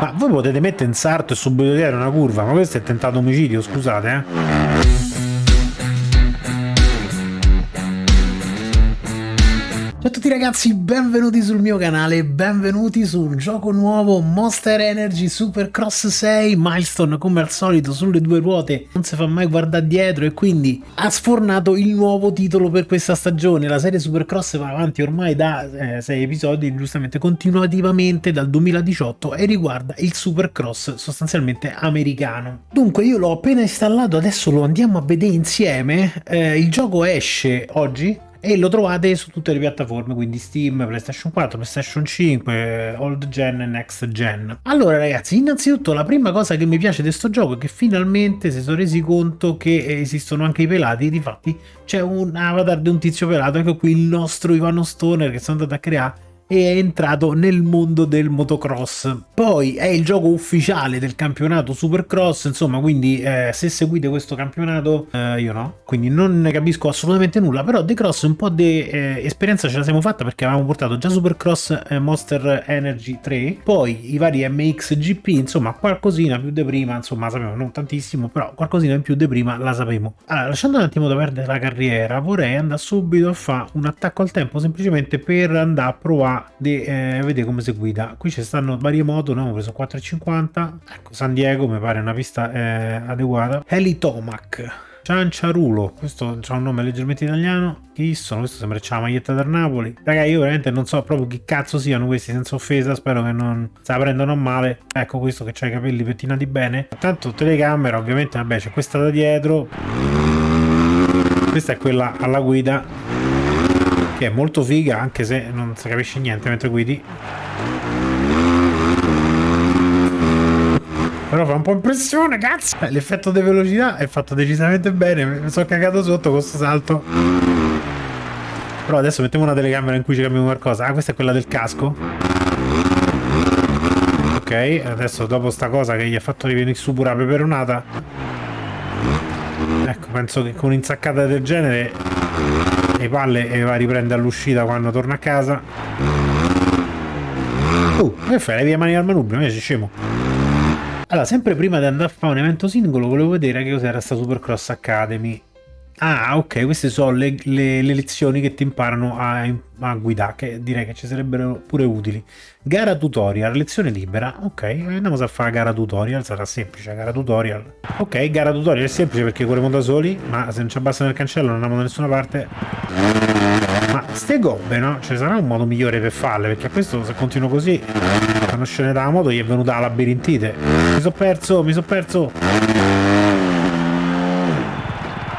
Ma voi potete mettere in sarto e subito dietro una curva, ma questo è tentato omicidio, scusate, eh. Ciao a tutti ragazzi, benvenuti sul mio canale, benvenuti sul gioco nuovo Monster Energy Supercross 6 Milestone come al solito sulle due ruote, non si fa mai guardare dietro e quindi ha sfornato il nuovo titolo per questa stagione, la serie Supercross va avanti ormai da 6 eh, episodi giustamente continuativamente dal 2018 e riguarda il Supercross sostanzialmente americano. Dunque io l'ho appena installato, adesso lo andiamo a vedere insieme, eh, il gioco esce oggi e lo trovate su tutte le piattaforme, quindi Steam, PlayStation 4, PlayStation 5, Old Gen e Next Gen. Allora ragazzi, innanzitutto la prima cosa che mi piace di questo gioco è che finalmente si sono resi conto che esistono anche i pelati, difatti c'è un avatar di un tizio pelato, ecco qui il nostro Ivano Stoner che sono andato a creare e è entrato nel mondo del motocross. Poi è il gioco ufficiale del campionato Supercross, insomma, quindi eh, se seguite questo campionato, eh, io no, quindi non ne capisco assolutamente nulla, però The Cross un po' di eh, esperienza ce la siamo fatta perché avevamo portato già Supercross eh, Monster Energy 3, poi i vari MXGP, insomma, qualcosina più di prima, insomma, sappiamo non tantissimo, però qualcosina in più di prima la sapevo. Allora, lasciando un attimo da perdere la carriera, vorrei andare subito a fare un attacco al tempo semplicemente per andare a provare di eh, vedere come si guida qui ci stanno varie moto noi abbiamo preso 450 ecco San Diego mi pare una pista eh, adeguata Helitomac Cianciarulo, questo ha un nome leggermente italiano. Chi sono? Questo sembra c'ha la maglietta del Napoli. Raga, io veramente non so proprio chi cazzo siano questi, senza offesa. Spero che non se la prendano male. Ecco questo che ha i capelli pettinati bene. Tanto telecamera, ovviamente, vabbè, c'è questa da dietro. Questa è quella alla guida che è molto figa anche se non si capisce niente mentre guidi. Però fa un po' impressione cazzo! Eh, l'effetto di velocità è fatto decisamente bene mi sono cagato sotto con questo salto. Però adesso mettiamo una telecamera in cui ci cambiamo qualcosa. Ah questa è quella del casco. Ok adesso dopo sta cosa che gli ha fatto rivenire su pure la peperonata. Ecco penso che con un'insaccata del genere le palle e va a riprendere all'uscita quando torna a casa. Uh, che fai? Levi le mani al manubrio, invece scemo. Allora, sempre prima di andare a fare un evento singolo volevo vedere che cos'era sta Supercross Academy Ah, ok, queste sono le, le, le lezioni che ti imparano a, a, guidare, che direi che ci sarebbero pure utili. Gara tutorial, lezione libera. Ok, andiamo a fare gara tutorial, sarà semplice, gara tutorial. Ok, gara tutorial è semplice perché corriamo da soli, ma se non ci abbassano il cancello non andiamo da nessuna parte. Ma ste gobbe, no? Ce ne sarà un modo migliore per farle, perché a questo se continuo così, quando scende dalla moto gli è venuta la labirintite. Mi sono perso, mi sono perso.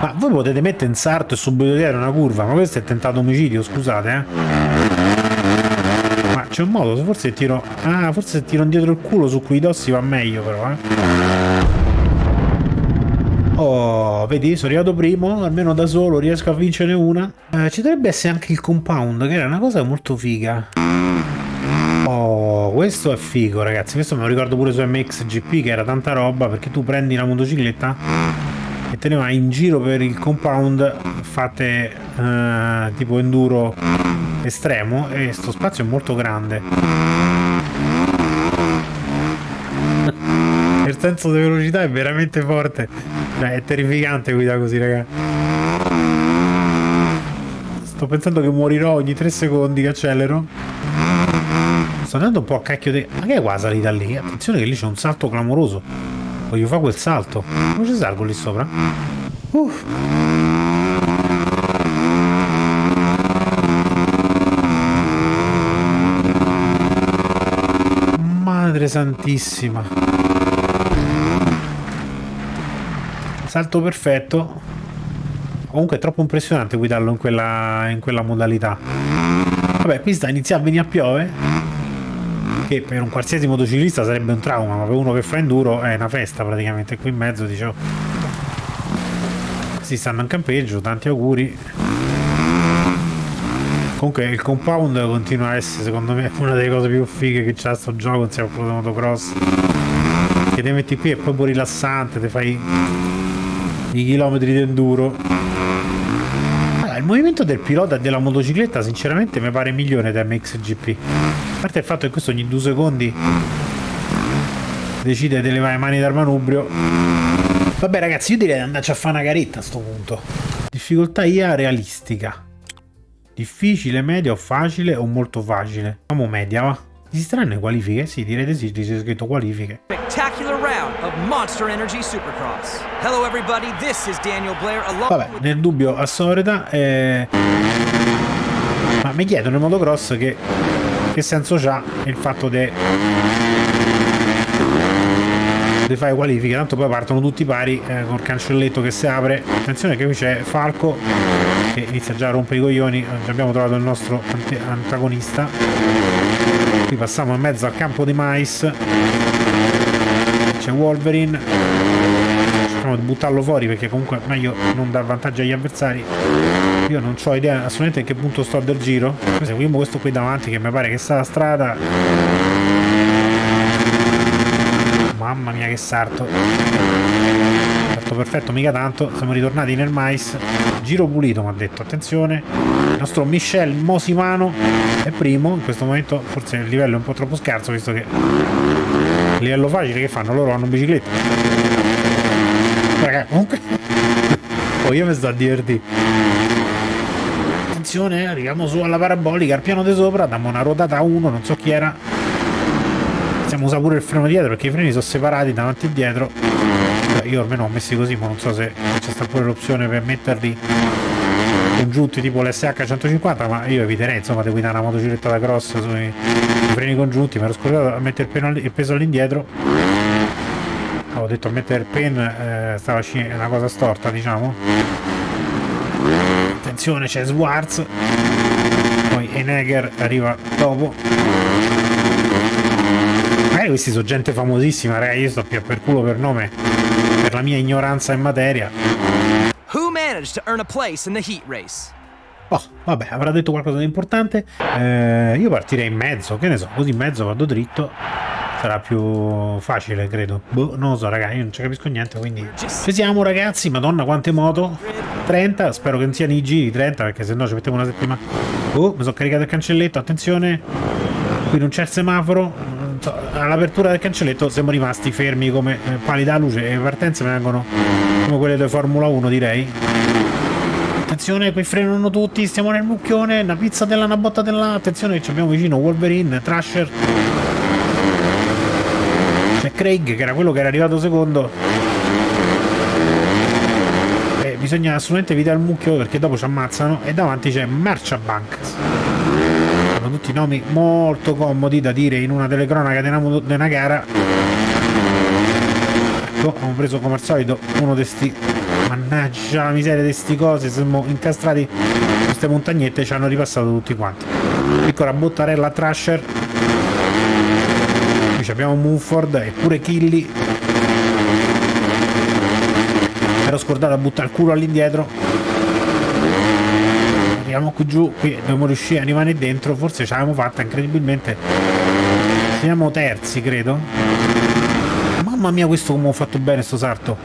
Ma voi potete mettere in sarto e subito dietro una curva, ma questo è tentato omicidio, scusate, eh. Ma c'è un modo, forse tiro... Ah, forse se tiro indietro il culo su quei dossi va meglio però, eh. Oh, vedi, sono arrivato primo, almeno da solo riesco a vincere una. Eh, ci dovrebbe essere anche il compound, che era una cosa molto figa. Oh, questo è figo, ragazzi. Questo me lo ricordo pure su MXGP, che era tanta roba, perché tu prendi la motocicletta e te ne vai in giro per il compound fate uh, tipo enduro estremo e sto spazio è molto grande. Il senso di velocità è veramente forte. Cioè, è terrificante guidare così raga. Sto pensando che morirò ogni 3 secondi che accelero. Sto andando un po' a cacchio di... ma che è qua salita lì? attenzione che lì c'è un salto clamoroso Voglio fare quel salto. Come ci salgo lì sopra? Uff. Madre santissima. Salto perfetto. Comunque è troppo impressionante guidarlo in quella, in quella modalità. Vabbè, qui sta iniziando a venire a piove che per un qualsiasi motociclista sarebbe un trauma, ma per uno che fa enduro è una festa praticamente. Qui in mezzo dicevo, si stanno in campeggio, tanti auguri. Comunque il compound continua a essere secondo me una delle cose più fighe che c'ha sto gioco insieme a quello di motocross. Che ti metti qui è proprio rilassante, ti fai i chilometri di enduro movimento del pilota della motocicletta sinceramente mi pare migliore da MXGP. A parte il fatto che questo ogni due secondi decide di levare le mani dal manubrio. Vabbè ragazzi, io direi di andarci a fare una caretta a sto punto. Difficoltà IA realistica. Difficile, media o facile o molto facile? Facciamo media, va. Esisteranno qualifiche? Sì, direi di sì, c'è scritto qualifiche. Hello everybody, this is Daniel Blair Vabbè, nel dubbio a Soreta eh... Ma mi chiedono in motocross che che senso c'ha il fatto di di fare qualifiche, tanto poi partono tutti pari eh, col cancelletto che si apre. Attenzione che qui c'è Falco che inizia già a rompere i coglioni, abbiamo trovato il nostro antagonista. Qui passiamo in mezzo al campo di mais. C'è Wolverine. Cerchiamo di buttarlo fuori perché comunque è meglio non dar vantaggio agli avversari. Io non ho idea assolutamente in che punto sto del giro. Seguiamo questo qui davanti che mi pare che sta la strada Mamma mia che sarto. Fatto perfetto, mica tanto. Siamo ritornati nel mais. Giro pulito, mi ha detto. Attenzione. Il nostro Michel Mosimano è primo. In questo momento forse il livello è un po' troppo scarso, visto che il livello facile che fanno? Loro hanno bicicletta. Raga, comunque... oh, io mi sto a divertire. Attenzione, arriviamo su alla parabolica, al piano di sopra, dammo una ruotata a uno, non so chi era possiamo usare pure il freno dietro perché i freni sono separati davanti e dietro io almeno ho messi così ma non so se c'è sta pure l'opzione per metterli congiunti tipo l'SH 150 ma io eviterei insomma di guidare una motocicletta da cross sui freni congiunti mi ero scordato a mettere il, peso all'indietro. Ho detto a mettere il pen eh, stava una cosa storta diciamo. Attenzione c'è Swartz poi Eneger arriva dopo. Magari questi sono gente famosissima, raga, io sto più per culo per nome, per la mia ignoranza in materia. Who managed to earn a place in the heat race? Oh, vabbè, avrà detto qualcosa di importante. Eh, io partirei in mezzo, che ne so, così in mezzo vado dritto. Sarà più facile, credo. Boh, non lo so, raga, io non ci capisco niente, quindi... Ci siamo, ragazzi, madonna, quante moto. 30, spero che non siano i giri 30, perché se no ci mettiamo una settimana. Oh, mi sono caricato il cancelletto, attenzione. Qui non c'è il semaforo, all'apertura del cancelletto siamo rimasti fermi come eh, pali da luce e le partenze vengono come quelle di Formula 1 direi. Attenzione qui frenano tutti stiamo nel mucchione una pizza della una botta della attenzione che ci abbiamo vicino Wolverine Trasher c'è Craig che era quello che era arrivato secondo. E bisogna assolutamente evitare il mucchio perché dopo ci ammazzano e davanti c'è Marchabank tutti nomi molto comodi da dire in una telecronaca di una, di una gara. Ecco abbiamo preso come al solito uno di sti mannaggia la miseria di sti cose siamo incastrati queste montagnette ci hanno ripassato tutti quanti. Piccola bottarella Trasher qui abbiamo Mumford e pure Killy. Ero scordato a buttare il culo all'indietro arriviamo qui giù qui dobbiamo riuscire a rimanere dentro forse ce l'abbiamo fatta incredibilmente. Siamo terzi credo. Mamma mia questo come ho fatto bene sto sarto.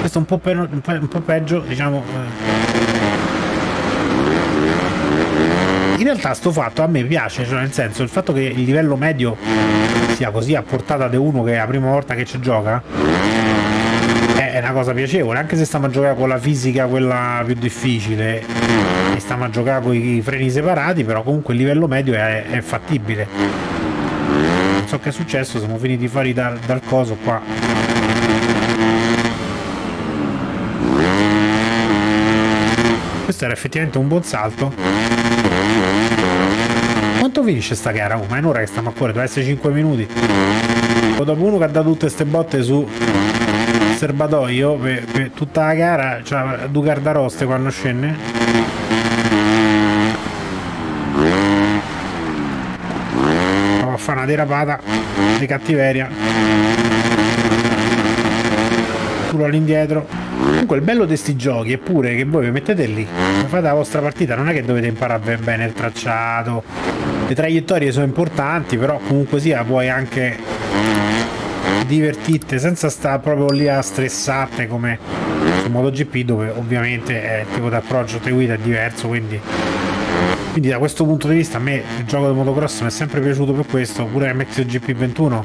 Questo è un po', per, un po', un po peggio diciamo eh. in realtà sto fatto a me piace cioè nel senso il fatto che il livello medio sia così a portata di uno che è la prima volta che ci gioca una cosa piacevole anche se stiamo a giocare con la fisica quella più difficile. Stiamo a giocare con i freni separati però comunque il livello medio è, è fattibile. Non so che è successo siamo finiti fuori dal, dal coso qua. Questo era effettivamente un buon salto. Quanto finisce sta gara? Oh, ma è un'ora che stiamo a cuore, deve essere 5 minuti. Dopo uno che ha dato tutte queste botte su serbatoio per, per tutta la gara cioè due gardaroste quando scende. Fa una derapata di cattiveria. Culo all'indietro. Comunque il bello di questi giochi è pure che voi vi mettete lì. Fate la vostra partita non è che dovete imparare bene il tracciato. Le traiettorie sono importanti però comunque sia puoi anche divertirti senza stare proprio lì a stressarti come su MotoGP dove ovviamente è il tipo di approccio te guida è diverso quindi quindi da questo punto di vista a me il gioco di motocross mi è sempre piaciuto per questo pure MXGP 21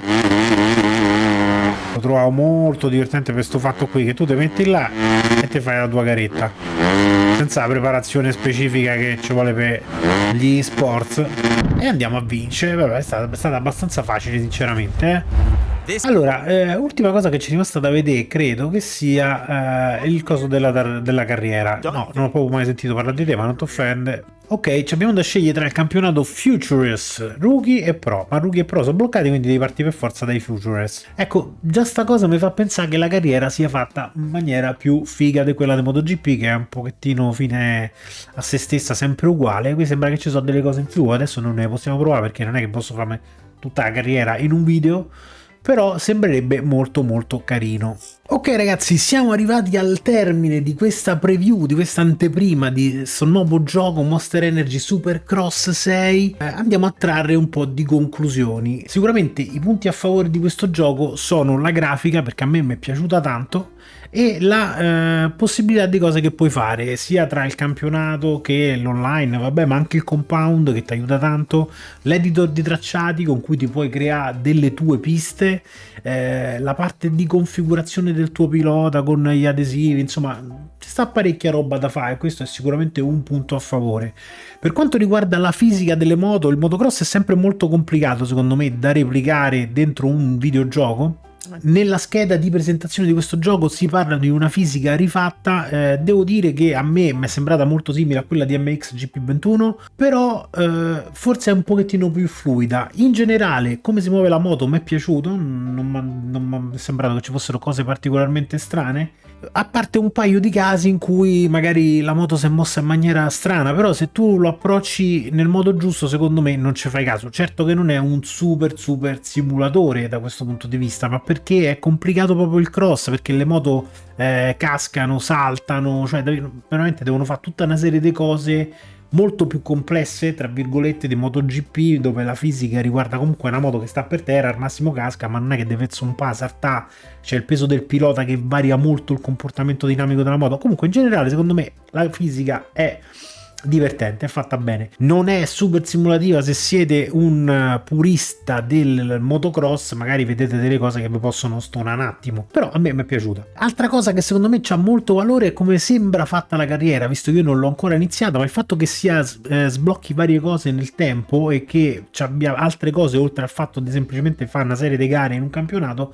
lo trovavo molto divertente per questo fatto qui che tu ti metti là e ti fai la tua garetta senza la preparazione specifica che ci vuole per gli sports e andiamo a vincere vabbè è stata, è stata abbastanza facile sinceramente eh? Allora, eh, ultima cosa che ci è rimasta da vedere, credo che sia eh, il coso della, della, carriera. No, non ho proprio mai sentito parlare di te, ma non ti offende. Ok, abbiamo da scegliere tra il campionato Futures, Rookie e Pro, ma Rookie e Pro sono bloccati, quindi devi partire per forza dai Futures. Ecco, già sta cosa mi fa pensare che la carriera sia fatta in maniera più figa di quella di MotoGP, che è un pochettino fine a se stessa, sempre uguale. Qui sembra che ci sono delle cose in più, adesso non ne possiamo provare perché non è che posso farmi tutta la carriera in un video, però sembrerebbe molto molto carino. Ok ragazzi, siamo arrivati al termine di questa preview, di questa anteprima di questo nuovo gioco Monster Energy Supercross 6. Eh, andiamo a trarre un po' di conclusioni. Sicuramente i punti a favore di questo gioco sono la grafica, perché a me mi è piaciuta tanto, e la eh, possibilità di cose che puoi fare sia tra il campionato che l'online, vabbè, ma anche il compound che ti aiuta tanto, l'editor di tracciati con cui ti puoi creare delle tue piste, eh, la parte di configurazione del tuo pilota con gli adesivi, insomma, ci sta parecchia roba da fare, questo è sicuramente un punto a favore. Per quanto riguarda la fisica delle moto, il motocross è sempre molto complicato secondo me da replicare dentro un videogioco nella scheda di presentazione di questo gioco si parla di una fisica rifatta, eh, devo dire che a me mi è sembrata molto simile a quella di MX GP21, però eh, forse è un pochettino più fluida. In generale, come si muove la moto mi è piaciuto, non mi è sembrato che ci fossero cose particolarmente strane, a parte un paio di casi in cui magari la moto si è mossa in maniera strana, però se tu lo approcci nel modo giusto secondo me non ci fai caso. Certo che non è un super super simulatore da questo punto di vista, ma perché è complicato proprio il cross, perché le moto eh, cascano, saltano, cioè veramente devono fare tutta una serie di cose molto più complesse, tra virgolette, di MotoGP, dove la fisica riguarda comunque una moto che sta per terra, al massimo casca, ma non è che deve zompare, saltare, c'è il peso del pilota che varia molto il comportamento dinamico della moto. Comunque in generale, secondo me, la fisica è divertente, è fatta bene. Non è super simulativa se siete un eh, purista del motocross, magari vedete delle cose che vi possono stonare un attimo, però a me mi è piaciuta. Altra cosa che secondo me ha molto valore è come sembra fatta la carriera, visto che io non l'ho ancora iniziata, ma il fatto che sia eh, sblocchi varie cose nel tempo e che abbia altre cose oltre al fatto di semplicemente fare una serie di gare in un campionato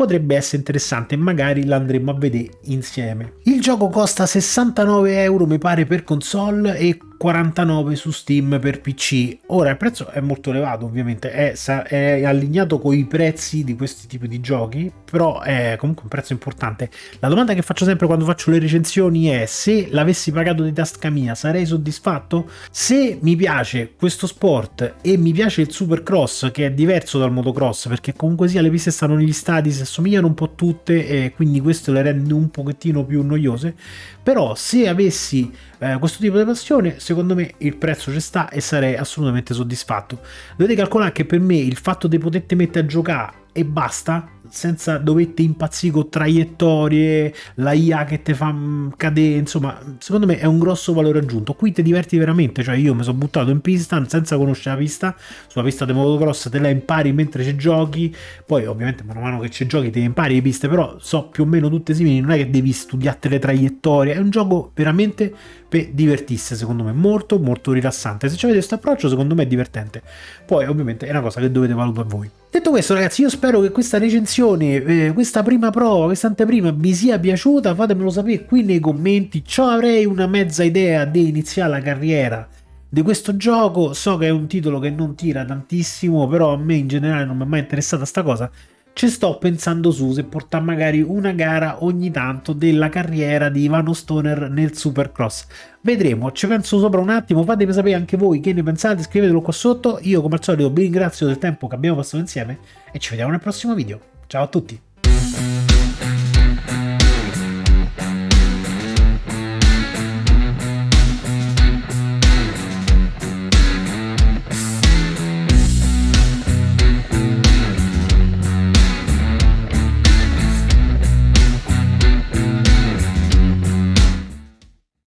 potrebbe essere interessante e magari l'andremo a vedere insieme. Il gioco costa 69 euro mi pare per console e 49 su Steam per PC. Ora il prezzo è molto elevato ovviamente, è, è allineato con i prezzi di questi tipi di giochi, però è comunque un prezzo importante. La domanda che faccio sempre quando faccio le recensioni è se l'avessi pagato di tasca mia sarei soddisfatto? Se mi piace questo sport e mi piace il Supercross che è diverso dal motocross perché comunque sia le piste stanno negli stadi, assomigliano un po' tutte e quindi questo le rende un pochettino più noiose, però se avessi eh, questo tipo di passione secondo me il prezzo ci sta e sarei assolutamente soddisfatto. Dovete calcolare che per me il fatto di poterti mettere a giocare e basta senza dovete impazzire con traiettorie, la IA che ti fa mm, cadere, insomma, secondo me è un grosso valore aggiunto. Qui ti diverti veramente, cioè io mi sono buttato in pista senza conoscere la pista, sulla pista di motocross te la impari mentre ci giochi, poi ovviamente man mano che ci giochi te impari le piste, però so più o meno tutte simili, non è che devi studiarti le traiettorie, è un gioco veramente per divertirsi, secondo me, molto molto rilassante. Se avete questo approccio, secondo me è divertente. Poi ovviamente è una cosa che dovete valutare voi. Detto questo ragazzi io spero che questa recensione, eh, questa prima prova, questa anteprima vi sia piaciuta, fatemelo sapere qui nei commenti, ciò avrei una mezza idea di iniziare la carriera di questo gioco, so che è un titolo che non tira tantissimo, però a me in generale non mi è mai interessata sta cosa, ci sto pensando su se portare magari una gara ogni tanto della carriera di Ivano Stoner nel Supercross. Vedremo, ci penso sopra un attimo, fatemi sapere anche voi che ne pensate, scrivetelo qua sotto. Io come al solito vi ringrazio del tempo che abbiamo passato insieme e ci vediamo nel prossimo video. Ciao a tutti!